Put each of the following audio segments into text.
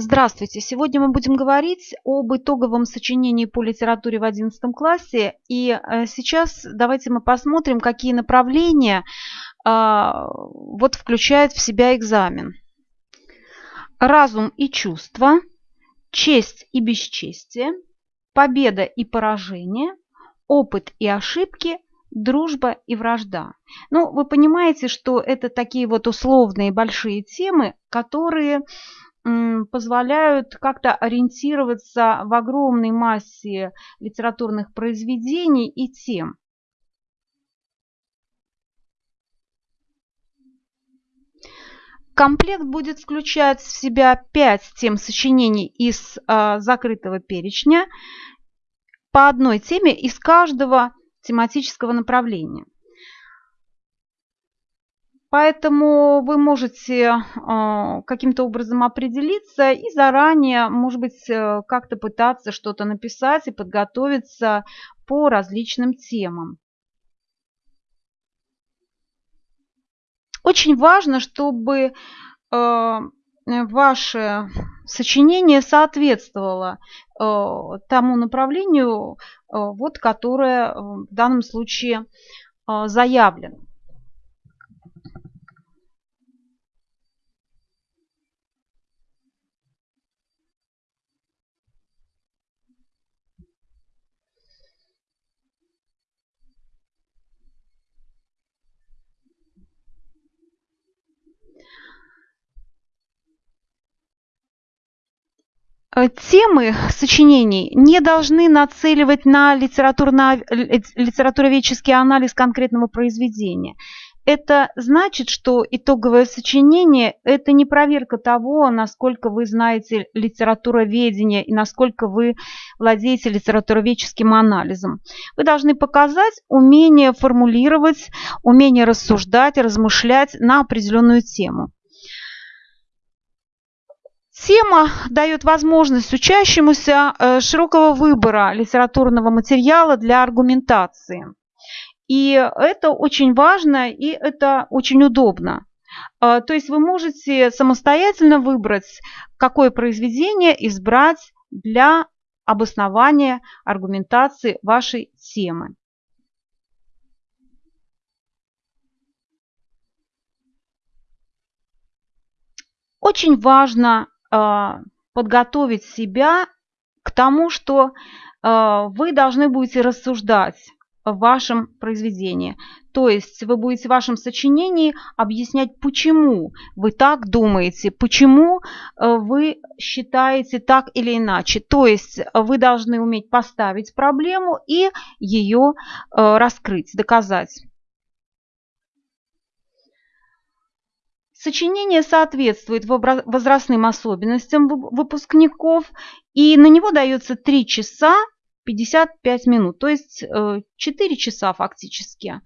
Здравствуйте! Сегодня мы будем говорить об итоговом сочинении по литературе в 11 классе. И э, сейчас давайте мы посмотрим, какие направления а, вот включает в себя экзамен. Разум и чувства, честь и бесчестие, победа и поражение, опыт и ошибки, дружба и вражда. Ну, вы понимаете, что это такие вот условные большие темы, которые позволяют как-то ориентироваться в огромной массе литературных произведений и тем. Комплект будет включать в себя пять тем сочинений из э, закрытого перечня по одной теме из каждого тематического направления. Поэтому вы можете а, каким-то образом определиться и заранее, может быть, э, как-то пытаться что-то написать и подготовиться по различным темам. Очень важно, чтобы э, ваше сочинение соответствовало э, тому направлению, вот, которое в данном случае заявлено. Темы сочинений не должны нацеливать на литературно, литературоведческий анализ конкретного произведения. Это значит, что итоговое сочинение – это не проверка того, насколько вы знаете литературоведение и насколько вы владеете литературоведческим анализом. Вы должны показать умение формулировать, умение рассуждать, размышлять на определенную тему. Тема дает возможность учащемуся э, широкого выбора литературного материала для аргументации. И это очень важно и это очень удобно. Э, то есть вы можете самостоятельно выбрать, какое произведение избрать для обоснования аргументации вашей темы. Очень важно подготовить себя к тому, что а, вы должны будете рассуждать в вашем произведении. То есть вы будете в вашем сочинении объяснять, почему вы так думаете, почему а, вы считаете так или иначе. То есть вы должны уметь поставить проблему и ее раскрыть, доказать. Сочинение соответствует возрастным особенностям выпускников, и на него дается 3 часа 55 минут, то есть 4 э, часа фактически.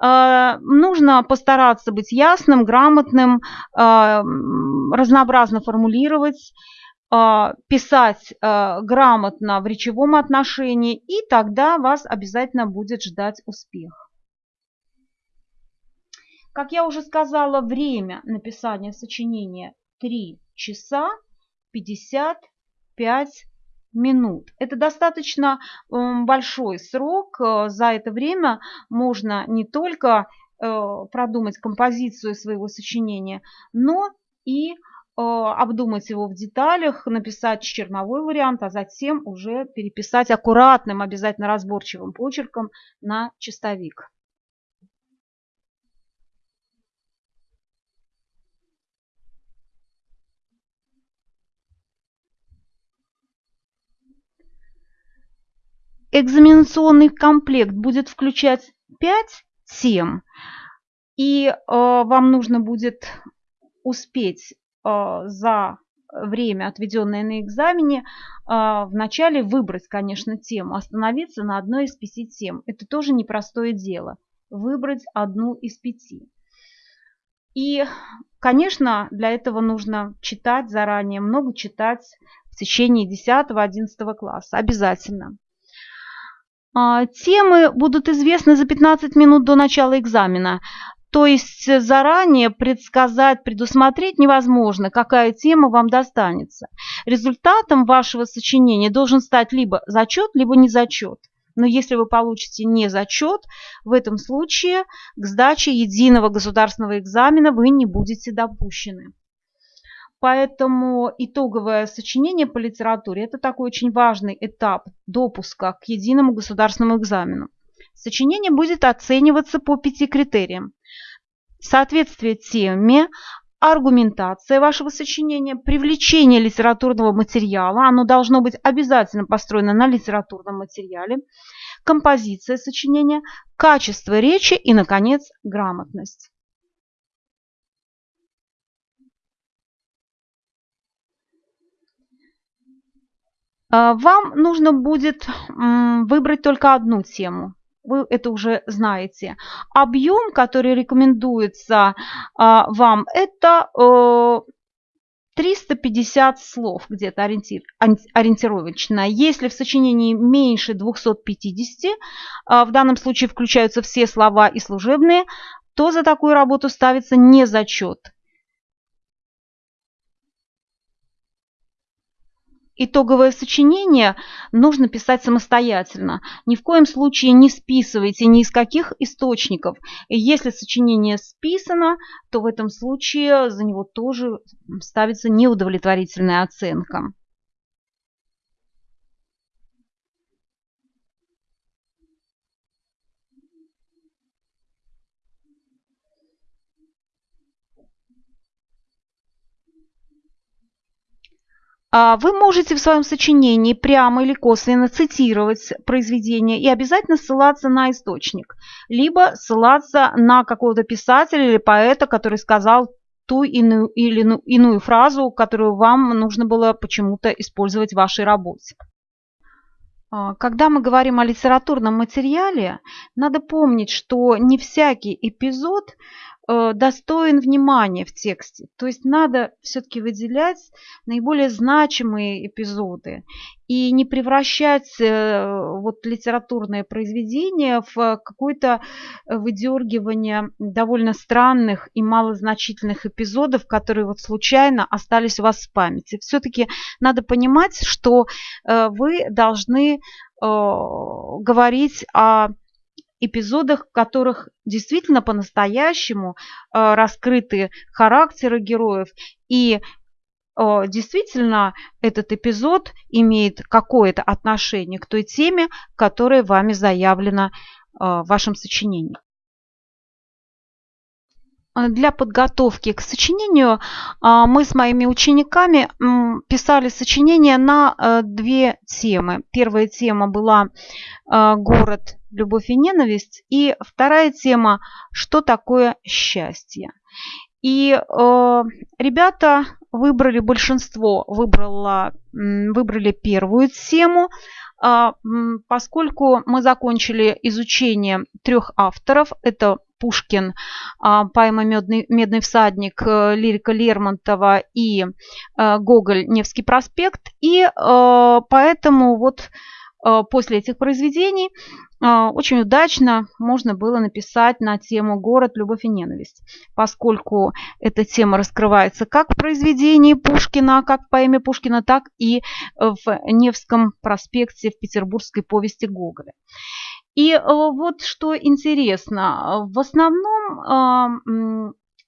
Э, нужно постараться быть ясным, грамотным, э, разнообразно формулировать, писать грамотно в речевом отношении, и тогда вас обязательно будет ждать успех. Как я уже сказала, время написания сочинения 3 часа 55 минут. Это достаточно большой срок. Э, за это время можно не только э, продумать композицию своего сочинения, но и э, обдумать его в деталях, написать черновой вариант, а затем уже переписать аккуратным, обязательно разборчивым почерком на чистовик. Экзаменационный комплект будет включать 5 тем, и э, вам нужно будет успеть э, за время, отведенное на экзамене, э, вначале выбрать, конечно, тему, остановиться на одной из пяти тем. Это тоже непростое дело. Выбрать одну из пяти. И, конечно, для этого нужно читать заранее, много читать в течение 10-11 класса. Обязательно. А, темы будут известны за 15 минут до начала экзамена. То есть заранее предсказать, предусмотреть невозможно, какая тема вам достанется. результатом вашего сочинения должен стать либо зачет, либо не зачет. Но если вы получите не зачет, в этом случае к сдаче единого государственного экзамена вы не будете допущены. Поэтому итоговое сочинение по литературе – это такой очень важный этап допуска к единому государственному экзамену. Сочинение будет оцениваться по пяти критериям. Соответствие теме, аргументация вашего сочинения, привлечение литературного материала, оно должно быть обязательно построено на литературном материале, композиция сочинения, качество речи и, наконец, грамотность. Вам нужно будет выбрать только одну тему. Вы это уже знаете. Объем, который рекомендуется а, вам, это 350 э, слов где-то ориентир, ориентировочно. Если в сочинении меньше 250, а, в данном случае включаются все слова и служебные, то за такую работу ставится не зачет. Итоговое сочинение нужно писать самостоятельно. Ни в коем случае не списывайте ни из каких источников. Если сочинение списано, то в этом случае за него тоже ставится неудовлетворительная оценка. Вы можете в своем сочинении прямо или косвенно цитировать произведение и обязательно ссылаться на источник, либо ссылаться на какого-то писателя или поэта, который сказал ту иную, или иную фразу, которую вам нужно было почему-то использовать в вашей работе. А, когда мы говорим о литературном материале, надо помнить, что не всякий эпизод достоин внимания в тексте. То есть надо все-таки выделять наиболее значимые эпизоды и не превращать э, вот литературное произведение в какое-то выдергивание довольно странных и малозначительных эпизодов, которые вот случайно остались у вас в памяти. Все-таки надо понимать, что э, вы должны говорить о эпизодах, в которых действительно по-настоящему э, раскрыты характеры героев и э, действительно этот эпизод имеет какое-то отношение к той теме, которая вами заявлена э, в вашем сочинении. Для подготовки к сочинению мы с моими учениками писали сочинение на две темы. Первая тема была «Город любовь и ненависть. И вторая тема, что такое счастье. И э, ребята выбрали, большинство выбрало, выбрали первую тему, э, поскольку мы закончили изучение трех авторов. Это Пушкин, э, поэма «Медный, «Медный всадник», э, лирика Лермонтова и э, Гоголь «Невский проспект». И э, поэтому вот после этих произведений а, очень удачно можно было написать на тему «Город, любовь и ненависть», поскольку эта тема раскрывается как в произведении Пушкина, как в поэме Пушкина, так и в Невском проспекте в петербургской повести Гоголя. И э, вот что интересно, в основном а,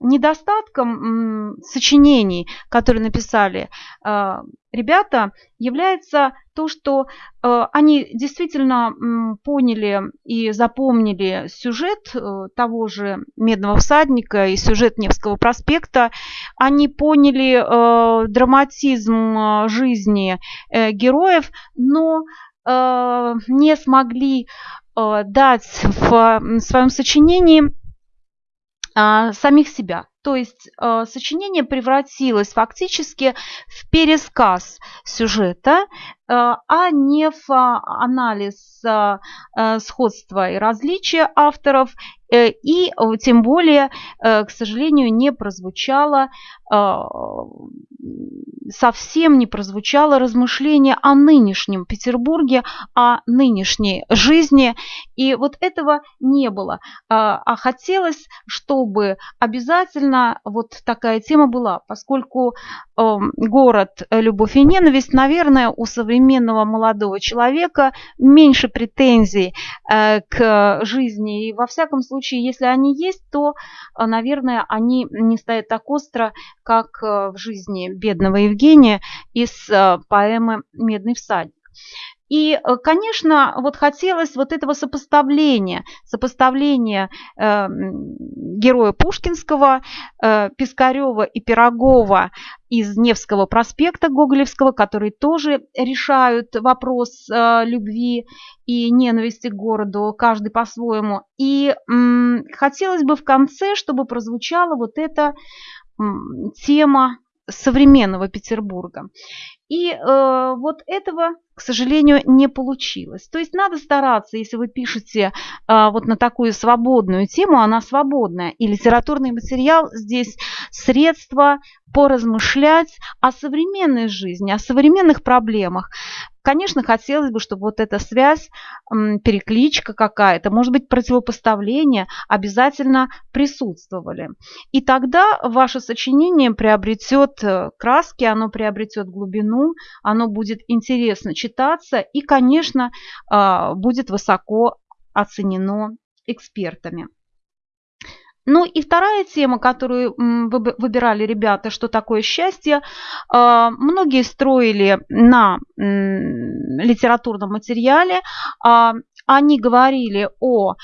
недостатком сочинений, которые написали а, ребята, является то, что а, они действительно поняли и запомнили сюжет э, того же «Медного всадника» и сюжет Невского проспекта. Они поняли э, драматизм э, жизни героев, но не смогли дать в своем сочинении а, самих себя. То есть э, сочинение превратилось фактически в пересказ сюжета, э, а не в э, анализ э, сходства и различия авторов, э, и тем более, э, к сожалению, не прозвучало совсем не прозвучало размышление о нынешнем Петербурге, о нынешней жизни. И вот этого не было. А, а хотелось, чтобы обязательно вот такая тема была, поскольку эм, город «Любовь и ненависть», наверное, у современного молодого человека меньше претензий э, к жизни. И во всяком случае, если они есть, то, э, наверное, они не стоят так остро, как э, в жизни бедного Евгения из поэмы «Медный всадник». И, э, конечно, вот хотелось вот этого сопоставления, сопоставления э, героя Пушкинского, э, Пискарева и Пирогова из Невского проспекта Гоголевского, которые тоже решают вопрос э, любви и ненависти к городу, каждый по-своему. И м, хотелось бы в конце, чтобы прозвучала вот эта м, тема современного Петербурга. И э, вот этого, к сожалению, не получилось. То есть надо стараться, если вы пишете э, вот на такую свободную тему, она свободная, и литературный материал здесь средство поразмышлять о современной жизни, о современных проблемах. Конечно, хотелось бы, чтобы вот эта связь, перекличка какая-то, может быть, противопоставление обязательно присутствовали. И тогда ваше сочинение приобретет э, краски, оно приобретет глубину, оно будет интересно читаться и, конечно, а, будет высоко оценено экспертами. Ну и вторая тема, которую выбирали ребята, что такое счастье, а, многие строили на литературном материале, а, они говорили о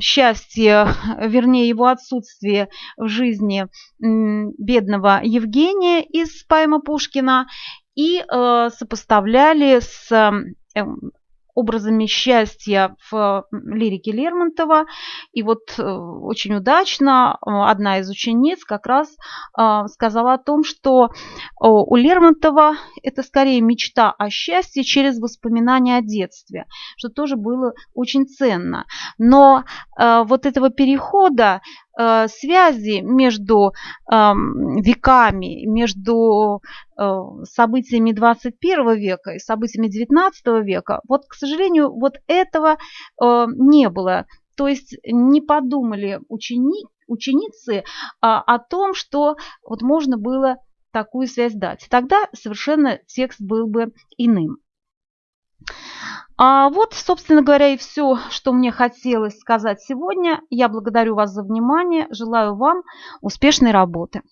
счастье, вернее его отсутствие в жизни бедного Евгения из поэма Пушкина и э, сопоставляли с эм, образами счастья в лирике Лермонтова. И вот э, очень удачно э, одна из учениц как раз сказала о том, что у Лермонтова это скорее мечта о счастье через воспоминания о детстве, что тоже было очень ценно. Но вот этого перехода связи между веками, между э, событиями 21 века и событиями 19 века, вот, к сожалению, вот этого э, не было. То есть не подумали учени, ученицы а, о том, что вот можно было такую связь дать. Тогда совершенно текст был бы иным. А вот, собственно говоря, и все, что мне хотелось сказать сегодня. Я благодарю вас за внимание, желаю вам успешной работы.